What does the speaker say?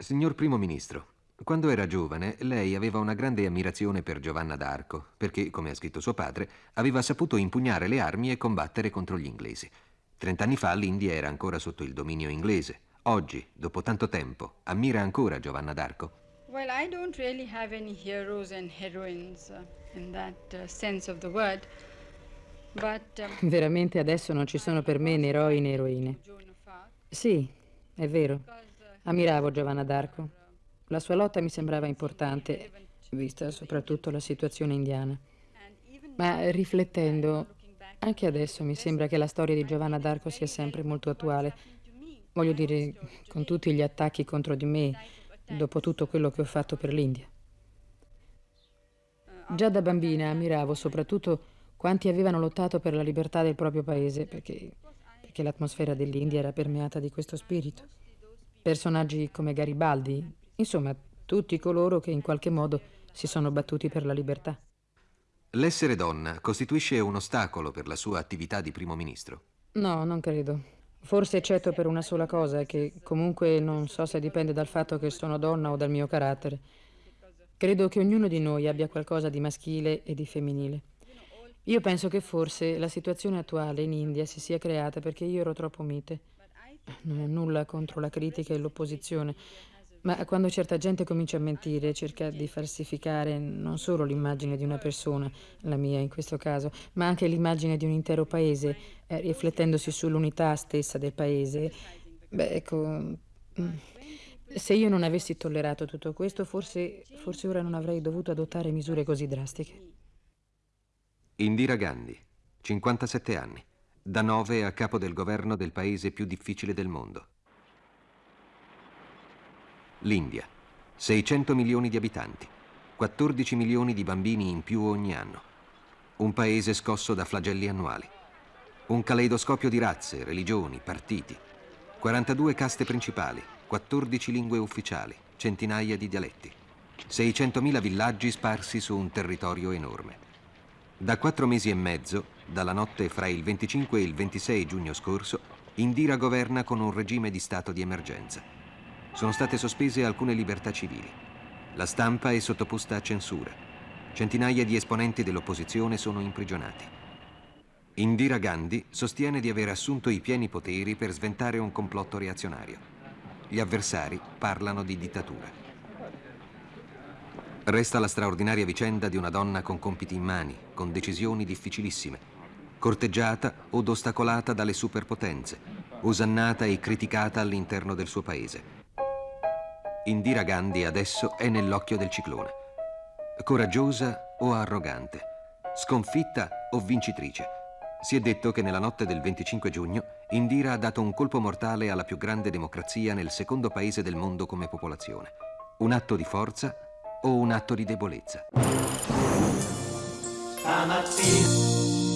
Signor Primo Ministro, quando era giovane lei aveva una grande ammirazione per Giovanna d'Arco, perché, come ha scritto suo padre, aveva saputo impugnare le armi e combattere contro gli inglesi. Trent'anni fa l'India era ancora sotto il dominio inglese. Oggi, dopo tanto tempo, ammira ancora Giovanna d'Arco? Well, I don't really have any heroes and heroines in that uh, sense of the word. But, um, Veramente adesso non ci sono per me né eroi né eroine. Sì, è vero. Ammiravo Giovanna d'Arco. La sua lotta mi sembrava importante, vista soprattutto la situazione indiana. Ma riflettendo, anche adesso mi sembra che la storia di Giovanna d'Arco sia sempre molto attuale. Voglio dire, con tutti gli attacchi contro di me, dopo tutto quello che ho fatto per l'India. Già da bambina ammiravo soprattutto quanti avevano lottato per la libertà del proprio paese, perché, perché l'atmosfera dell'India era permeata di questo spirito. Personaggi come Garibaldi, insomma, tutti coloro che in qualche modo si sono battuti per la libertà. L'essere donna costituisce un ostacolo per la sua attività di primo ministro? No, non credo. Forse eccetto per una sola cosa, che comunque non so se dipende dal fatto che sono donna o dal mio carattere. Credo che ognuno di noi abbia qualcosa di maschile e di femminile. Io penso che forse la situazione attuale in India si sia creata perché io ero troppo mite. Non ho nulla contro la critica e l'opposizione, ma quando certa gente comincia a mentire, cerca di falsificare non solo l'immagine di una persona, la mia in questo caso, ma anche l'immagine di un intero paese, eh, riflettendosi sull'unità stessa del paese, beh, ecco, mm, se io non avessi tollerato tutto questo, forse, forse ora non avrei dovuto adottare misure così drastiche. Indira Gandhi, 57 anni, da 9 a capo del governo del paese più difficile del mondo. L'India, 600 milioni di abitanti, 14 milioni di bambini in più ogni anno. Un paese scosso da flagelli annuali. Un caleidoscopio di razze, religioni, partiti. 42 caste principali, 14 lingue ufficiali, centinaia di dialetti. 600.000 villaggi sparsi su un territorio enorme. Da quattro mesi e mezzo, dalla notte fra il 25 e il 26 giugno scorso, Indira governa con un regime di stato di emergenza. Sono state sospese alcune libertà civili. La stampa è sottoposta a censura. Centinaia di esponenti dell'opposizione sono imprigionati. Indira Gandhi sostiene di aver assunto i pieni poteri per sventare un complotto reazionario. Gli avversari parlano di dittatura. Resta la straordinaria vicenda di una donna con compiti in mani, con decisioni difficilissime, corteggiata od ostacolata dalle superpotenze, osannata e criticata all'interno del suo paese. Indira Gandhi adesso è nell'occhio del ciclone. Coraggiosa o arrogante, sconfitta o vincitrice. Si è detto che nella notte del 25 giugno Indira ha dato un colpo mortale alla più grande democrazia nel secondo paese del mondo come popolazione. Un atto di forza o un atto di debolezza. Stamattina